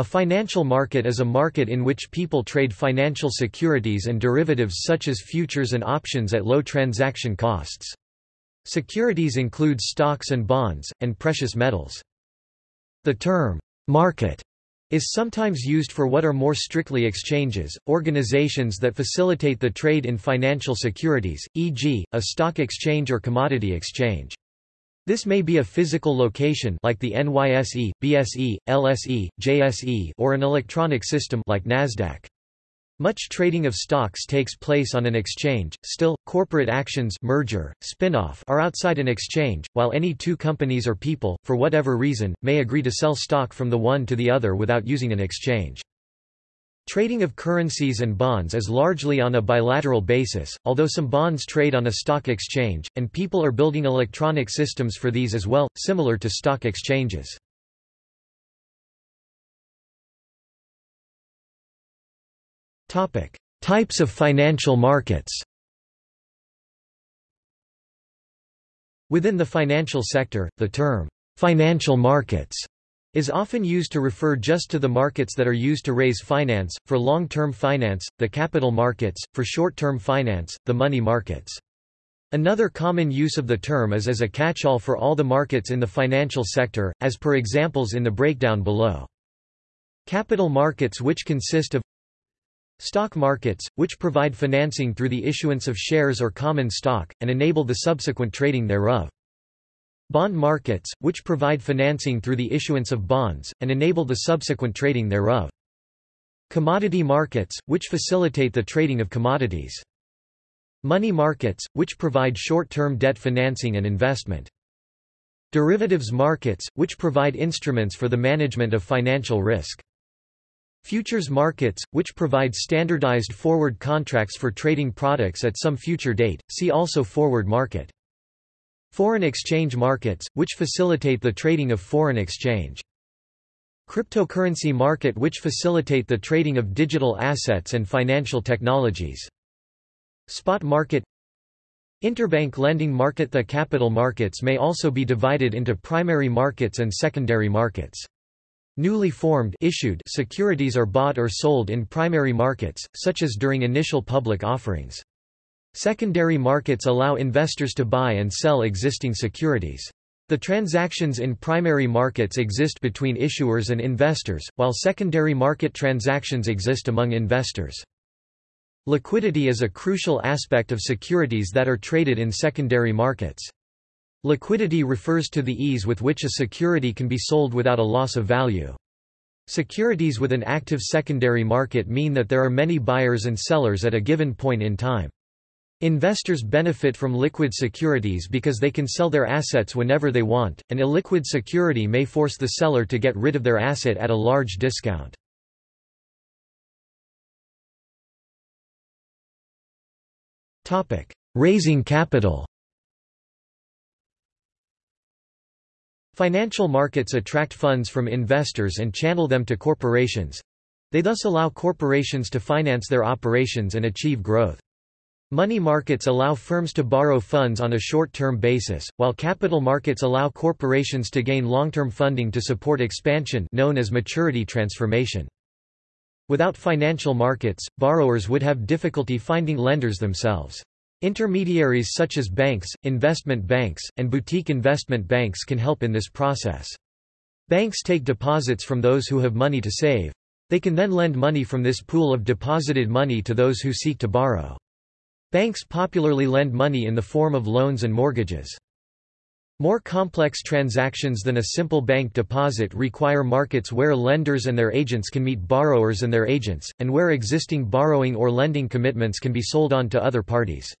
A financial market is a market in which people trade financial securities and derivatives such as futures and options at low transaction costs. Securities include stocks and bonds, and precious metals. The term, market, is sometimes used for what are more strictly exchanges, organizations that facilitate the trade in financial securities, e.g., a stock exchange or commodity exchange. This may be a physical location like the NYSE, BSE, LSE, JSE or an electronic system like Nasdaq. Much trading of stocks takes place on an exchange. Still, corporate actions merger, spin-off are outside an exchange, while any two companies or people, for whatever reason, may agree to sell stock from the one to the other without using an exchange. Trading of currencies and bonds is largely on a bilateral basis, although some bonds trade on a stock exchange, and people are building electronic systems for these as well, similar to stock exchanges. Types of financial markets Within the financial sector, the term, financial markets is often used to refer just to the markets that are used to raise finance, for long-term finance, the capital markets, for short-term finance, the money markets. Another common use of the term is as a catch-all for all the markets in the financial sector, as per examples in the breakdown below. Capital markets which consist of Stock markets, which provide financing through the issuance of shares or common stock, and enable the subsequent trading thereof. Bond markets, which provide financing through the issuance of bonds, and enable the subsequent trading thereof. Commodity markets, which facilitate the trading of commodities. Money markets, which provide short-term debt financing and investment. Derivatives markets, which provide instruments for the management of financial risk. Futures markets, which provide standardized forward contracts for trading products at some future date, see also forward market. Foreign exchange markets, which facilitate the trading of foreign exchange. Cryptocurrency market which facilitate the trading of digital assets and financial technologies. Spot market Interbank lending market The capital markets may also be divided into primary markets and secondary markets. Newly formed issued securities are bought or sold in primary markets, such as during initial public offerings. Secondary markets allow investors to buy and sell existing securities. The transactions in primary markets exist between issuers and investors, while secondary market transactions exist among investors. Liquidity is a crucial aspect of securities that are traded in secondary markets. Liquidity refers to the ease with which a security can be sold without a loss of value. Securities with an active secondary market mean that there are many buyers and sellers at a given point in time. Investors benefit from liquid securities because they can sell their assets whenever they want. An illiquid security may force the seller to get rid of their asset at a large discount. Topic: Raising capital. Financial markets attract funds from investors and channel them to corporations. They thus allow corporations to finance their operations and achieve growth. Money markets allow firms to borrow funds on a short-term basis, while capital markets allow corporations to gain long-term funding to support expansion known as maturity transformation. Without financial markets, borrowers would have difficulty finding lenders themselves. Intermediaries such as banks, investment banks, and boutique investment banks can help in this process. Banks take deposits from those who have money to save. They can then lend money from this pool of deposited money to those who seek to borrow. Banks popularly lend money in the form of loans and mortgages. More complex transactions than a simple bank deposit require markets where lenders and their agents can meet borrowers and their agents, and where existing borrowing or lending commitments can be sold on to other parties.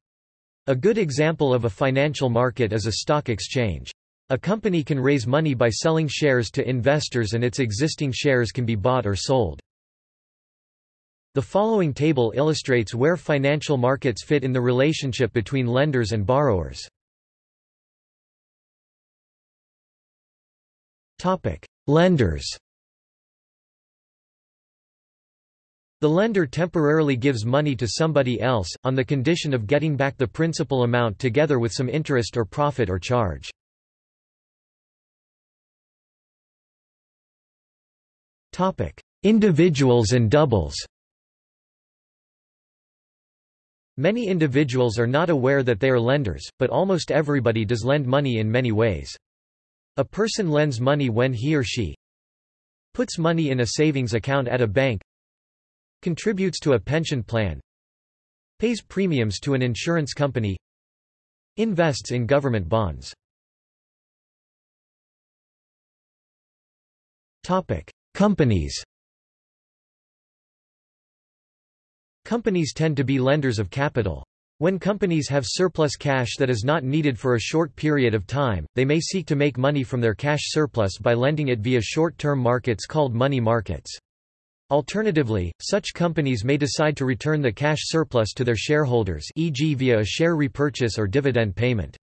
A good example of a financial market is a stock exchange. A company can raise money by selling shares to investors and its existing shares can be bought or sold. The following table illustrates where financial markets fit in the relationship between lenders and borrowers. Lenders The lender temporarily gives money to somebody else, on the condition of getting back the principal amount together with some interest or profit or charge. Individuals and doubles Many individuals are not aware that they are lenders, but almost everybody does lend money in many ways. A person lends money when he or she puts money in a savings account at a bank contributes to a pension plan pays premiums to an insurance company invests in government bonds Topic: Companies Companies tend to be lenders of capital. When companies have surplus cash that is not needed for a short period of time, they may seek to make money from their cash surplus by lending it via short-term markets called money markets. Alternatively, such companies may decide to return the cash surplus to their shareholders e.g. via a share repurchase or dividend payment.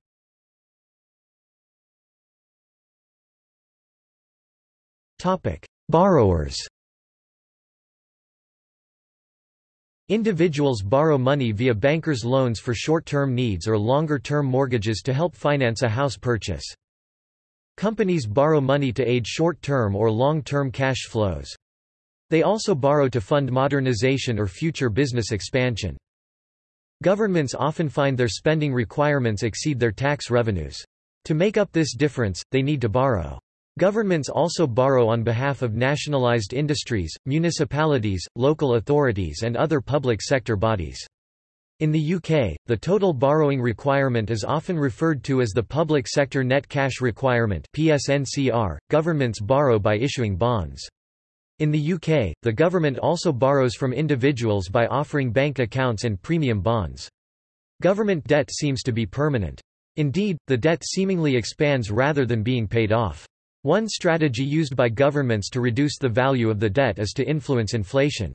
Borrowers Individuals borrow money via bankers' loans for short-term needs or longer-term mortgages to help finance a house purchase. Companies borrow money to aid short-term or long-term cash flows. They also borrow to fund modernization or future business expansion. Governments often find their spending requirements exceed their tax revenues. To make up this difference, they need to borrow. Governments also borrow on behalf of nationalized industries, municipalities, local authorities and other public sector bodies. In the UK, the total borrowing requirement is often referred to as the Public Sector Net Cash Requirement PSNCR. .Governments borrow by issuing bonds. In the UK, the government also borrows from individuals by offering bank accounts and premium bonds. Government debt seems to be permanent. Indeed, the debt seemingly expands rather than being paid off. One strategy used by governments to reduce the value of the debt is to influence inflation.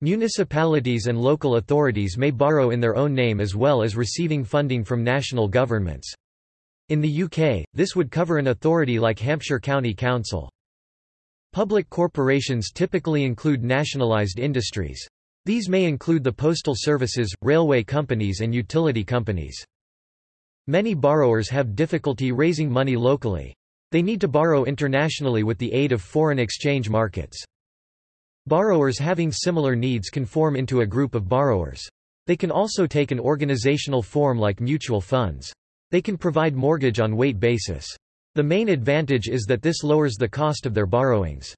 Municipalities and local authorities may borrow in their own name as well as receiving funding from national governments. In the UK, this would cover an authority like Hampshire County Council. Public corporations typically include nationalised industries. These may include the postal services, railway companies and utility companies. Many borrowers have difficulty raising money locally. They need to borrow internationally with the aid of foreign exchange markets. Borrowers having similar needs can form into a group of borrowers. They can also take an organizational form like mutual funds. They can provide mortgage on weight basis. The main advantage is that this lowers the cost of their borrowings.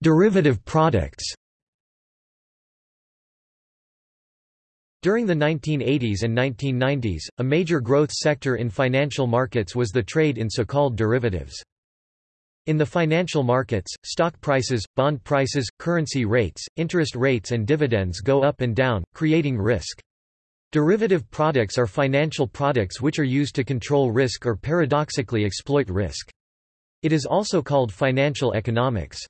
Derivative products During the 1980s and 1990s, a major growth sector in financial markets was the trade in so-called derivatives. In the financial markets, stock prices, bond prices, currency rates, interest rates and dividends go up and down, creating risk. Derivative products are financial products which are used to control risk or paradoxically exploit risk. It is also called financial economics.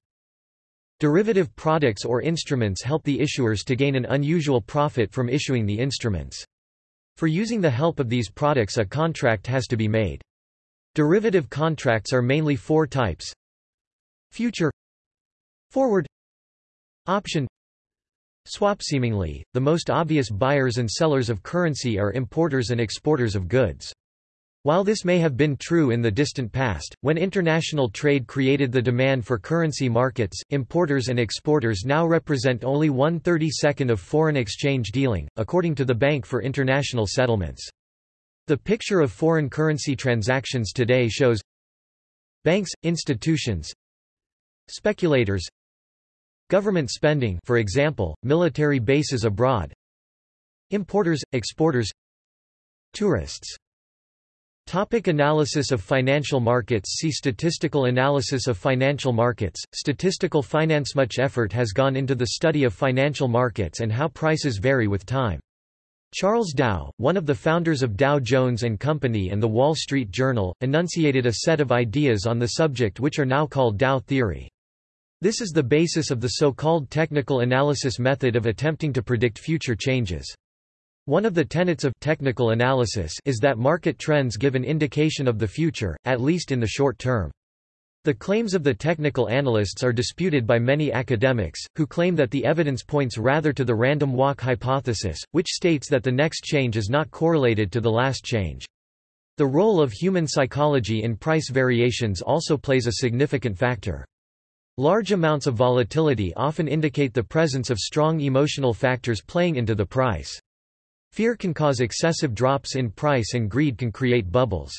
Derivative products or instruments help the issuers to gain an unusual profit from issuing the instruments. For using the help of these products a contract has to be made. Derivative contracts are mainly four types. Future Forward Option Swap Seemingly, the most obvious buyers and sellers of currency are importers and exporters of goods. While this may have been true in the distant past, when international trade created the demand for currency markets, importers and exporters now represent only one thirty-second of foreign exchange dealing, according to the Bank for International Settlements. The picture of foreign currency transactions today shows banks, institutions, speculators, government spending for example, military bases abroad, importers, exporters, tourists Topic analysis of financial markets See Statistical analysis of financial markets, statistical finance Much effort has gone into the study of financial markets and how prices vary with time. Charles Dow, one of the founders of Dow Jones and Company and the Wall Street Journal, enunciated a set of ideas on the subject which are now called Dow theory. This is the basis of the so-called technical analysis method of attempting to predict future changes. One of the tenets of technical analysis is that market trends give an indication of the future, at least in the short term. The claims of the technical analysts are disputed by many academics, who claim that the evidence points rather to the random walk hypothesis, which states that the next change is not correlated to the last change. The role of human psychology in price variations also plays a significant factor. Large amounts of volatility often indicate the presence of strong emotional factors playing into the price. Fear can cause excessive drops in price and greed can create bubbles.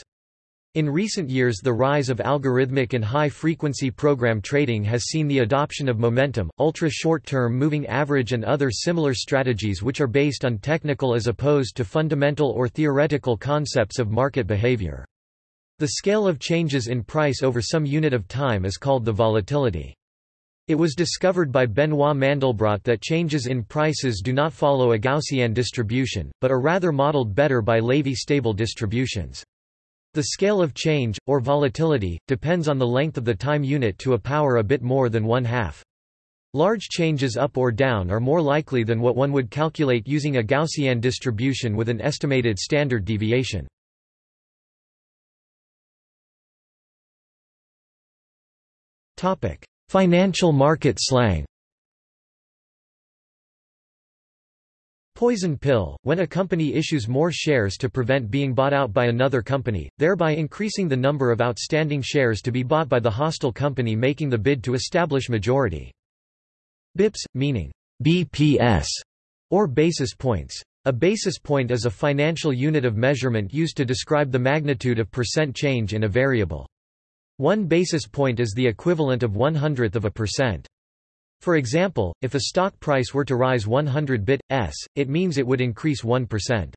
In recent years the rise of algorithmic and high-frequency program trading has seen the adoption of momentum, ultra-short-term moving average and other similar strategies which are based on technical as opposed to fundamental or theoretical concepts of market behavior. The scale of changes in price over some unit of time is called the volatility. It was discovered by Benoit Mandelbrot that changes in prices do not follow a Gaussian distribution, but are rather modeled better by Lévy stable distributions. The scale of change, or volatility, depends on the length of the time unit to a power a bit more than one half. Large changes up or down are more likely than what one would calculate using a Gaussian distribution with an estimated standard deviation. Financial market slang Poison pill, when a company issues more shares to prevent being bought out by another company, thereby increasing the number of outstanding shares to be bought by the hostile company making the bid to establish majority. BIPS, meaning BPS, or basis points. A basis point is a financial unit of measurement used to describe the magnitude of percent change in a variable. One basis point is the equivalent of one hundredth of a percent. For example, if a stock price were to rise 100 bips, it means it would increase 1%.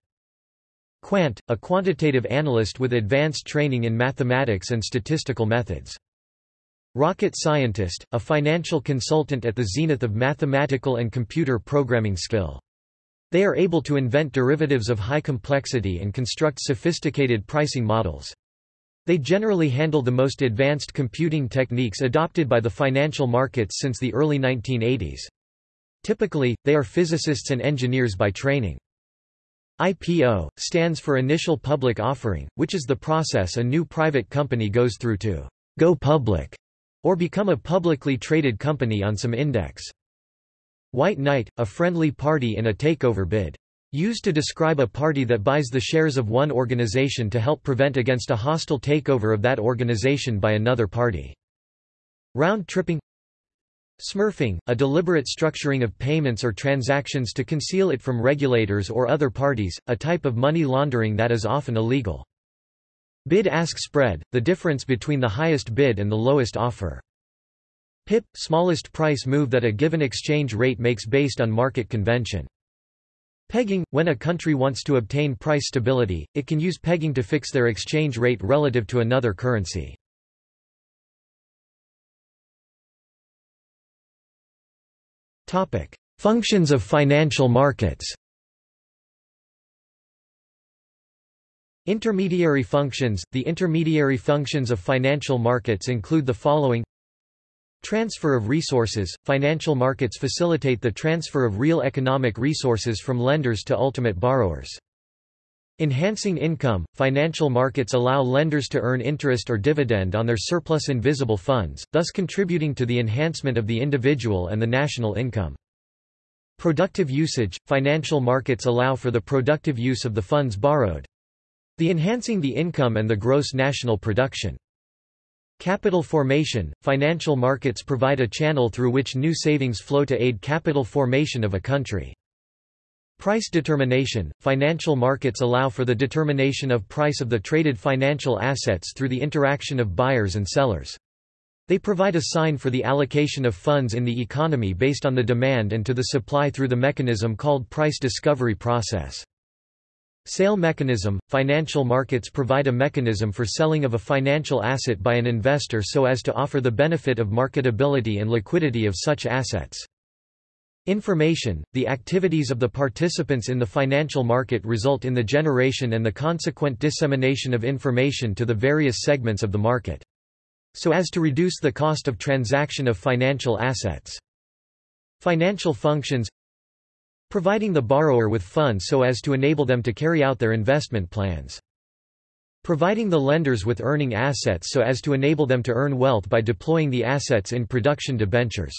Quant, a quantitative analyst with advanced training in mathematics and statistical methods. Rocket scientist, a financial consultant at the zenith of mathematical and computer programming skill. They are able to invent derivatives of high complexity and construct sophisticated pricing models. They generally handle the most advanced computing techniques adopted by the financial markets since the early 1980s. Typically, they are physicists and engineers by training. IPO, stands for Initial Public Offering, which is the process a new private company goes through to go public or become a publicly traded company on some index. White knight, a friendly party in a takeover bid. Used to describe a party that buys the shares of one organization to help prevent against a hostile takeover of that organization by another party. Round-tripping Smurfing, a deliberate structuring of payments or transactions to conceal it from regulators or other parties, a type of money laundering that is often illegal. Bid-ask spread, the difference between the highest bid and the lowest offer. PIP, smallest price move that a given exchange rate makes based on market convention. Pegging – When a country wants to obtain price stability, it can use pegging to fix their exchange rate relative to another currency. Functions of financial markets Intermediary functions – The intermediary functions of financial markets include the following Transfer of resources – Financial markets facilitate the transfer of real economic resources from lenders to ultimate borrowers. Enhancing income – Financial markets allow lenders to earn interest or dividend on their surplus investible funds, thus contributing to the enhancement of the individual and the national income. Productive usage – Financial markets allow for the productive use of the funds borrowed. The enhancing the income and the gross national production. Capital formation – Financial markets provide a channel through which new savings flow to aid capital formation of a country. Price determination – Financial markets allow for the determination of price of the traded financial assets through the interaction of buyers and sellers. They provide a sign for the allocation of funds in the economy based on the demand and to the supply through the mechanism called price discovery process. Sale mechanism – Financial markets provide a mechanism for selling of a financial asset by an investor so as to offer the benefit of marketability and liquidity of such assets. Information – The activities of the participants in the financial market result in the generation and the consequent dissemination of information to the various segments of the market. So as to reduce the cost of transaction of financial assets. Financial functions Providing the borrower with funds so as to enable them to carry out their investment plans. Providing the lenders with earning assets so as to enable them to earn wealth by deploying the assets in production debentures.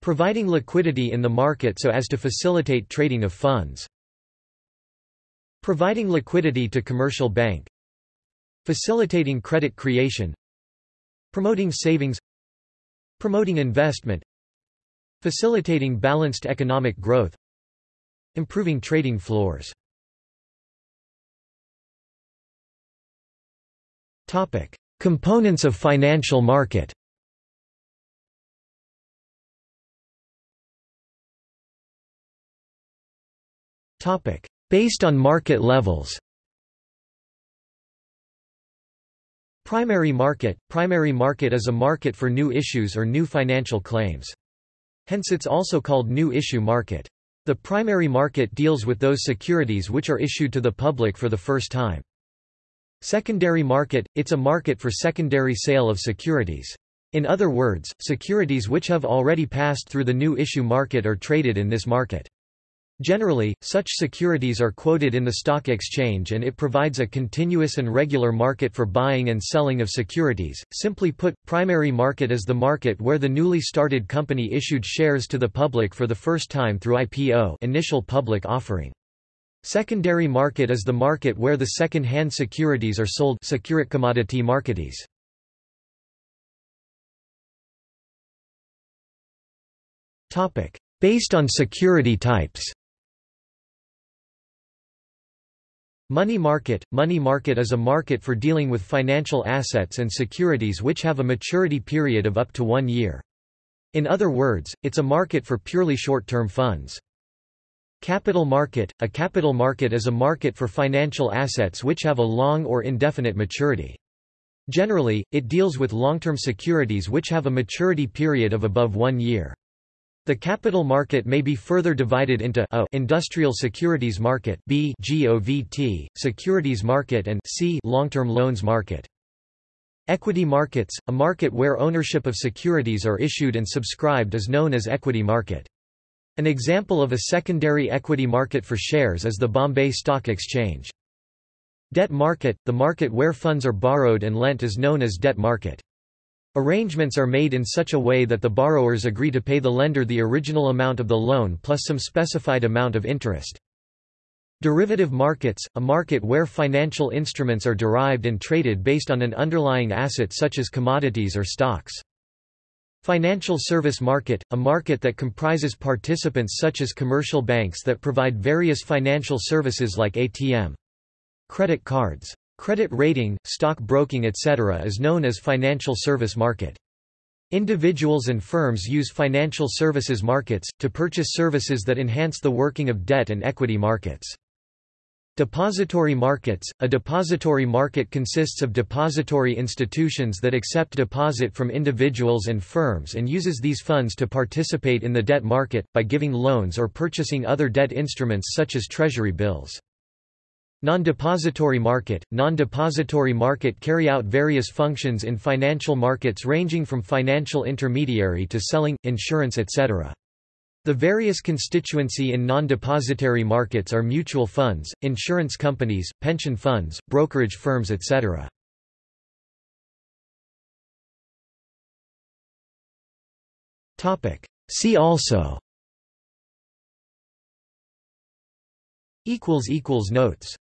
Providing liquidity in the market so as to facilitate trading of funds. Providing liquidity to commercial bank Facilitating credit creation Promoting savings Promoting investment Facilitating balanced economic growth Improving trading floors. Components of financial market Topic. Based on market levels Primary market – Primary market is a market for new issues or new financial claims. Hence it's also called new issue market. The primary market deals with those securities which are issued to the public for the first time. Secondary market – It's a market for secondary sale of securities. In other words, securities which have already passed through the new issue market are traded in this market. Generally, such securities are quoted in the stock exchange and it provides a continuous and regular market for buying and selling of securities. Simply put, primary market is the market where the newly started company issued shares to the public for the first time through IPO, initial public offering. Secondary market is the market where the second-hand securities are sold commodity marketies. Topic: Based on security types. Money market – Money market is a market for dealing with financial assets and securities which have a maturity period of up to one year. In other words, it's a market for purely short-term funds. Capital market – A capital market is a market for financial assets which have a long or indefinite maturity. Generally, it deals with long-term securities which have a maturity period of above one year. The capital market may be further divided into a industrial securities market b GOVT, securities market and c long-term loans market. Equity markets, a market where ownership of securities are issued and subscribed is known as equity market. An example of a secondary equity market for shares is the Bombay Stock Exchange. Debt market, the market where funds are borrowed and lent is known as debt market. Arrangements are made in such a way that the borrowers agree to pay the lender the original amount of the loan plus some specified amount of interest. Derivative markets, a market where financial instruments are derived and traded based on an underlying asset such as commodities or stocks. Financial service market, a market that comprises participants such as commercial banks that provide various financial services like ATM. Credit cards. Credit rating, stock broking etc. is known as financial service market. Individuals and firms use financial services markets, to purchase services that enhance the working of debt and equity markets. Depository markets – A depository market consists of depository institutions that accept deposit from individuals and firms and uses these funds to participate in the debt market, by giving loans or purchasing other debt instruments such as treasury bills. Non-depository market – Non-depository market carry out various functions in financial markets ranging from financial intermediary to selling, insurance etc. The various constituency in non-depository markets are mutual funds, insurance companies, pension funds, brokerage firms etc. See also Notes